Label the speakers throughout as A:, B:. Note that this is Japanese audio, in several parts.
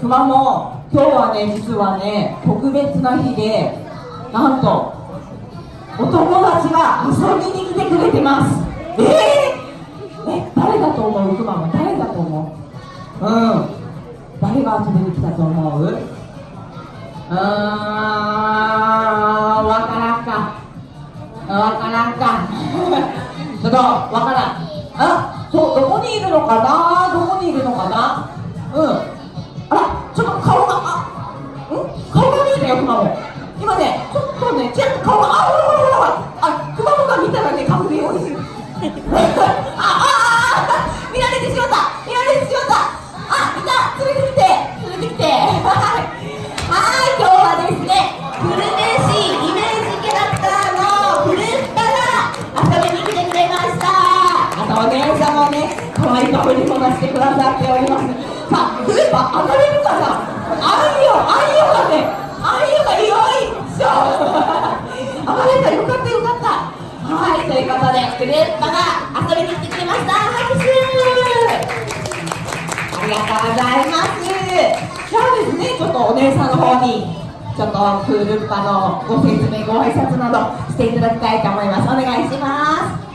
A: 熊も今日はね実はね特別な日でなんとお友達が遊びに来てくれてます。えー、え誰だと思う？熊も誰だと思う？うん。誰が遊びに来たと思う？うーんわからんか。わからんか。ちょっとわからん。あそうどこにいるのかな？どこにいるのかな？うん。可愛いかぶり物してくださっておりますさあフルーパ上がれるかなあいよあいよがねあいよがよいしょ上がれたよかったよかったはいということでフルーパが遊びに来てくれました拍手ありがとうございますじゃあですね。ちょっとお姉さんの方にちょっとクールッパのご説明ご挨拶などしていただきたいと思います。お願いします。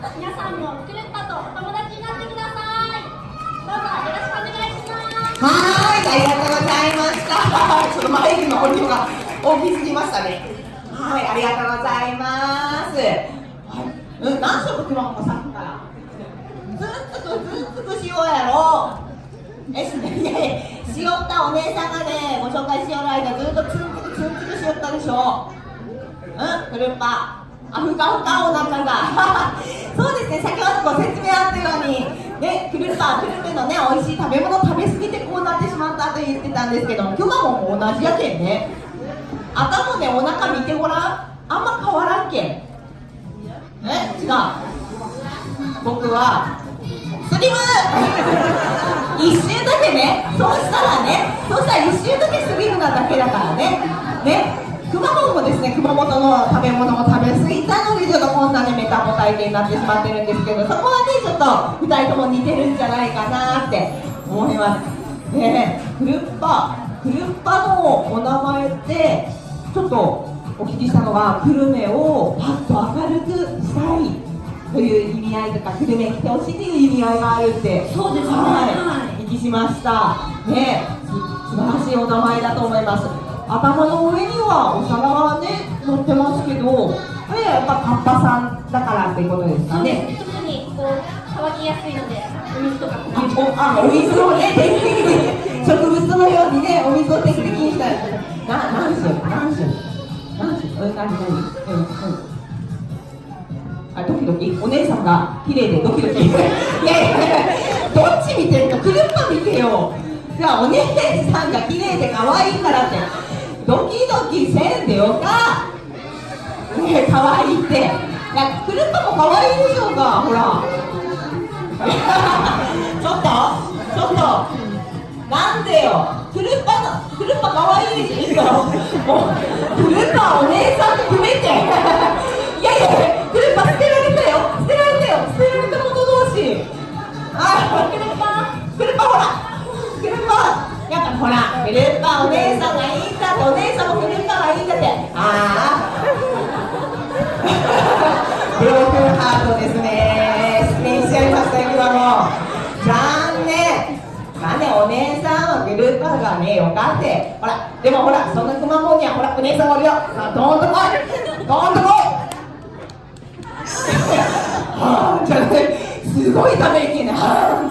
B: 皆さんもクルッパとお友達になってくださいどうぞよろしくお願いします
A: はい、ありがとうございました。ちょっとマイクの音量が大きすぎましたね。はい、ありがとうございます。はい、うん、何色くまもさっきから。ずんつくずんつくしようやろえ、し いやいや、しよったお姉さんがね、ご紹介しよる間、ずっとツンツクツンツクしよったでしょうん、くるっぱ。あ、ふかふかお腹が。そうですね、先ほどご説明あったように、ね、くるっぱ、くるめのね、美味しい食べ物食べ過ぎてこうなってしまったと言ってたんですけど、今日もも同じやけんね。頭ね、お腹見てごらん。あんま変わらんけん。え、違う。僕は、スリム 一周だけね、そうしたらね、そうしたら一周だけスリムなだけだからね。ね。熊本もですね、熊本の食べ物を食べ過ぎたので、ちょっとこんなね、メタボ体型になってしまってるんですけど、そこはね、ちょっと2人とも似てるんじゃないかなって思います。ねえ、クルッパ、クルッパのお名前って、ちょっとお聞きしたのが、久留米をパッと明るくしたいという意味合いとか、久留米に来てほしいという意味合いがあるって、
B: そうですね
A: はい、
B: はい
A: お聞きしました。ね素晴らしいお名前だと思います。頭の上にはお皿がね乗ってますけどこれやっぱカッパさんだからっていうことですかね。
B: です特にこう乾きやすいのでお水とか
A: あおあお水をね定期的に。植物のようにねお水を定期的にしたいな何種？何種？何何何？うんうん。あドキドキ？お姉さんが綺麗でドキドキ。いやいやどっち見てんのくるっぱ見てよ。じゃあお姉さんが綺麗で可愛いからってドキドキせんでよか。ね可愛いいって。いやくるっぱも可愛いいでしょうかほら。ちょっとちょっと。なんでよ。クルッパのクルッパ可愛いいでしょ。もうクルッパお姉さんって決めて。いやいやクルッパ捨てられたよ。捨てられたよ。捨てられた者同士。あ
B: クルッパ
A: クルッパほら。クルッパやっぱほらクルッパお姉さんがいいんだってお姉さんもクルッパがいいんだって。ああブロークンハートですね。失礼しちゃいました今の残念。まあねお姉さんはグルーパーがねよ。かって。ほらでもほらそのくまモンにはほらお姉さんおるよ。さあどんとこい。どんとこい。はあじゃあねすごいため息ね。はあ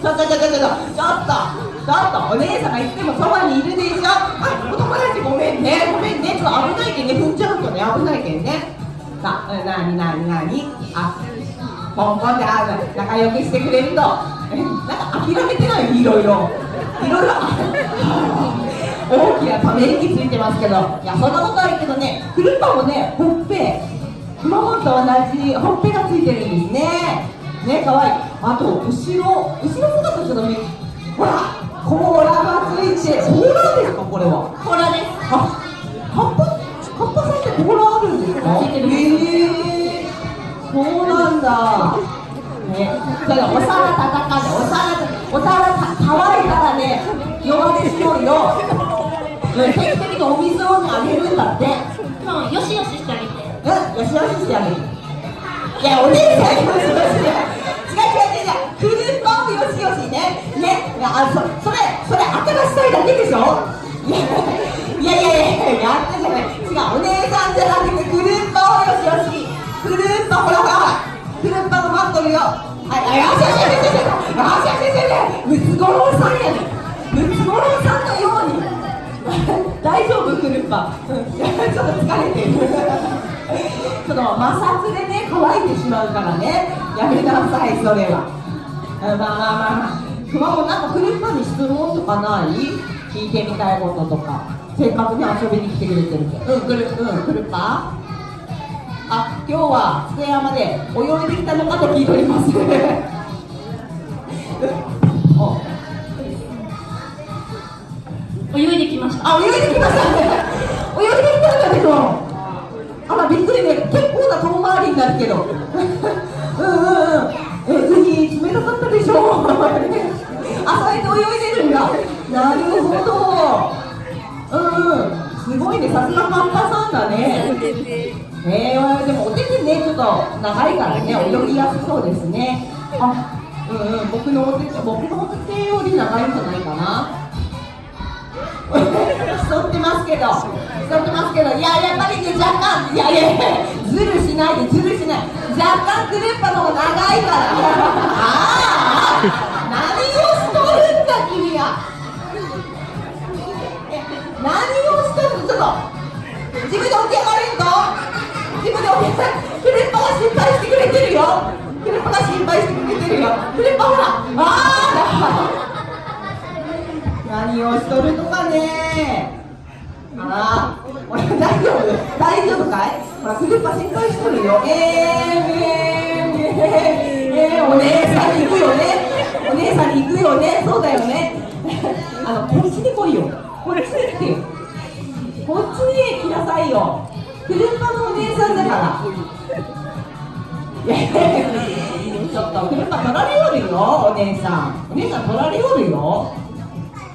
A: ちょっとちょっとちょっとちょっと。ちょっとお姉さんがいつでもそばにいるでしょ。あお友達ごめんね。ごめんね。ちょっと危ないけんね。踏んじゃうとね。危ないけんね。さあ、なになになに。あポンポンであ仲良くしてくれるとなんか諦めてない？いろいろ。いろいろ。大きなため息ついてますけど。いやそんなことあるけどね。クルッパもねほっぺ。熊本と同じ。ほっぺがついてるんですね。ね可愛い。いあと後ろ。後ろ姿ちょっと見ほら！がついて甲羅ですかこれは？
B: コラです
A: あ、カッパ、カッパさんって甲羅あるんですか？
B: ついてる
A: ええそうなんだ。ね、それお皿叩かで、お皿、お皿た、乾いたらね、弱でしょうよ。うん、定期的にお水をね、あげるんだって。
B: もうよしよししてあげて
A: うん、よしよししてあげる。いや、お姉さんよしよしね。違クルッパ、うん、ちょっと疲れてる。その摩擦でね乾いてしまうからね。やめなさいそれは。あまあまあまあ。まあ熊もなんかクルッパに質問とかない？聞いてみたいこととか。せっかくね遊びに来てくれてるけど。うんクルうんクルッパあ今日は津山で泳いできたのかと聞いております。お
B: 泳いできました
A: あ、泳いできましたね。泳いできたんだけど。あら、びっくりね、結構な遠回りになるけど。うんうんうん。え、海冷たかったでしょうやって泳いでるんだ。なるほど。うんうん。すごいね、さすがカッパさんだね。えー、でもお手手ね、ちょっと長いからね、泳ぎやすそうですね。あ、うんうん、僕のお手手、僕のお手手より長いんじゃないかな。競ってますけど、競ってますけど、いや、やっぱりね、若干、いやいやいや、ずるしないで、ずるしない、若干クルッパの方が長いから、ああ、何をしとるんだ、君は。何をしとるの、ちょっと、自分で起き上がれんと、自分で起き上がれクルッパが心配してくれてるよ、クルッパが心配してくれてるよ、クルッパほら、ああ、何をしとるのかね。あら、俺大丈夫大丈夫かい？ほら、クルッパ心配しとるよ。えー、えー、えー、えー、お姉さんに行くよね。お姉さんに行くよね？そうだよね。あの、こっちに来いよ。こっちに来てよ。こっちに来なさいよ。クルッパのお姉さんだから。いやいやいやちょっと、クルッパ取られよるよ、お姉さん。お姉さん取られよるよ。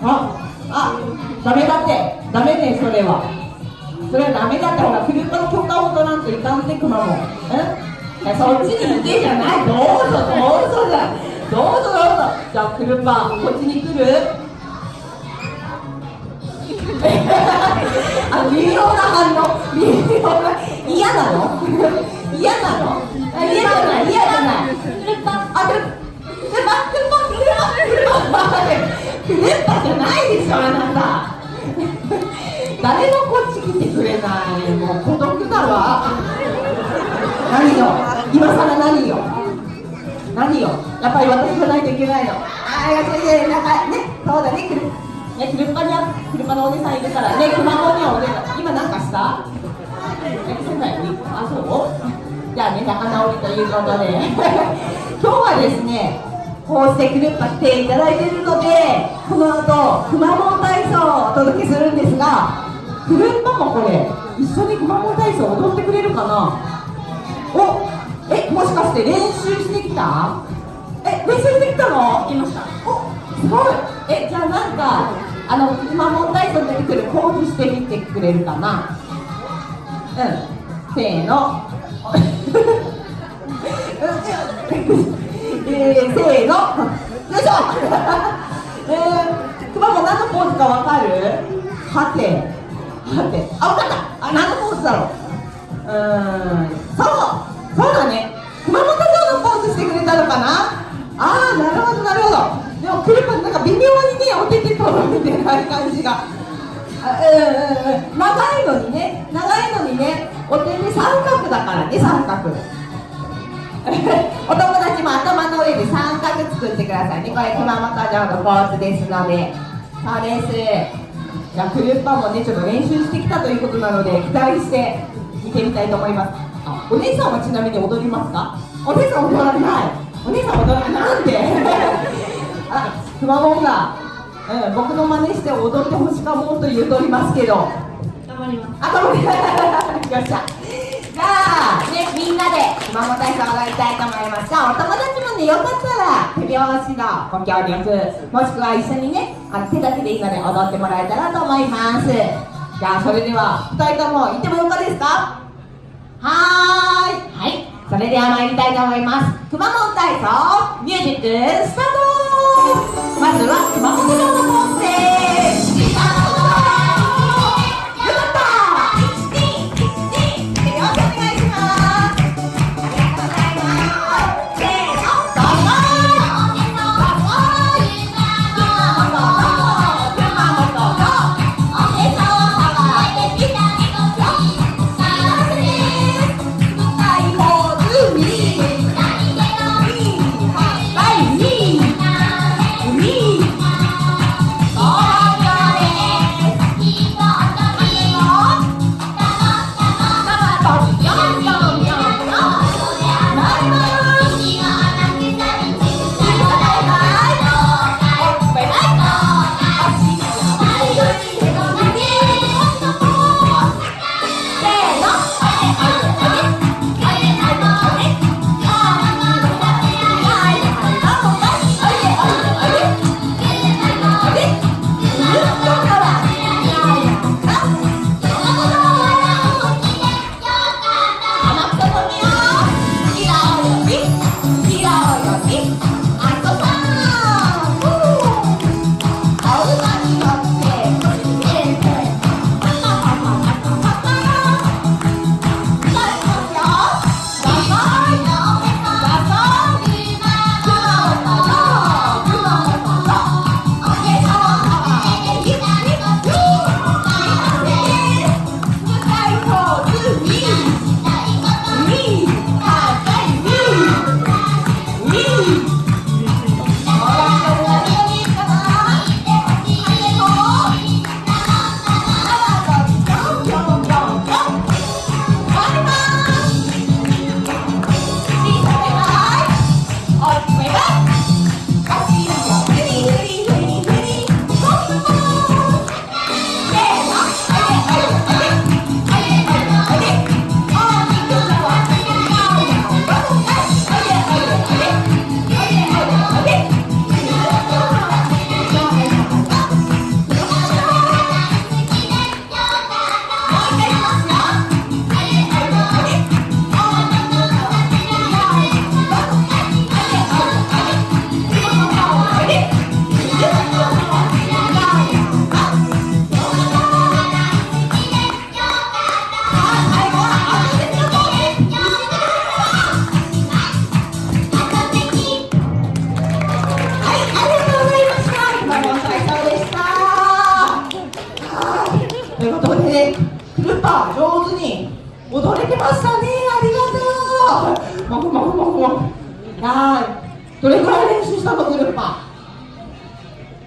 A: あ、あ、ダメだって、ダメね、それは。それはダメだって、ほら、クルッパの許可を取らんといかんって、くまモン。うんいやそっちに行けじゃない。どうぞ、どうぞじゃ。どうぞ、どうぞ。じゃあ、クルッパ、こっちに来る？あ、微妙な反応。微妙な。嫌なの？嫌なの？あ嫌じゃない、嫌じゃない。
B: クルッパ
A: あ、クルックルッパ、クルッパ、クルッパ、クルッパ、クルッパじゃないでしょ、あなた。何よ、今更何よ？何よ、やっぱり私じゃないといけないの。ああ、いやいやいや、なんかね、そうだね、くる、ね、クルッパには、車のお姉さんいるから、ね、熊本にはお姉さん、今なんかした？え、そうだよね、あ、そう？じゃあね、仲直りということで。今日はですね、こうしてクルッパ来ていただいているのでこの後くまモン体操をお届けするんですがクルッパもこれ一緒にくまモン体操踊ってくれるかなおえもしかして練習してきた？え練習してきたの？
B: 来ました。
A: おすごい。えじゃあなんかあのくまモン体操出てくるポーズしてみてくれるかな？うん。せーの。えー、せーの。よいしょ。えー、くまモン何のポーズかわかる？はて。はて。あわかった。あ何のポーズだろう？うーんと見てない感じが。うんうんうん。長いのにね長いのにねお手手三角だからね三角。お友達も頭の上で三角作ってくださいね。これ熊本城のポーズですので。そうです。じゃあクルッパもねちょっと練習してきたということなので期待して見てみたいと思います。お姉さんはちなみに踊りますか？お姉さん踊らない。お姉さん踊らない。なんで？あくまモンが、うん、僕の真似して踊ってほしかもと言うとおりますけど
B: 頑張ります
A: あ、頑張りよっしゃ。じゃあ、ね、みんなで熊本体操を踊りたいと思います。じゃあ、お友達もね、よかったら、手拍子のご協力、もしくは一緒にね、あの手だけでいいので踊ってもらえたらと思います。じゃあ、それでは、二人とも行ってもよかですか？はーい。はい。それでは参りたいと思います。熊本体操、ミュージック、スタートまずは、熊本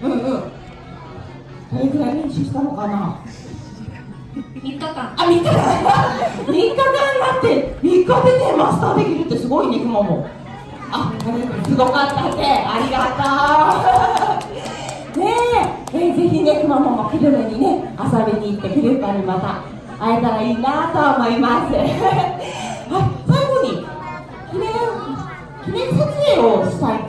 A: うんうん。どれくらい練習したのかな
B: ？3日間。
A: あ、3日間。3日間だって。3日でねマスターできるってすごいねくまも。あすごかった。ってありがとう。ねえ。えーぜひねくまモンも久留米にね遊びに行ってクルッパにまた会えたらいいなと思います。はい最後に記念記念撮影をしたい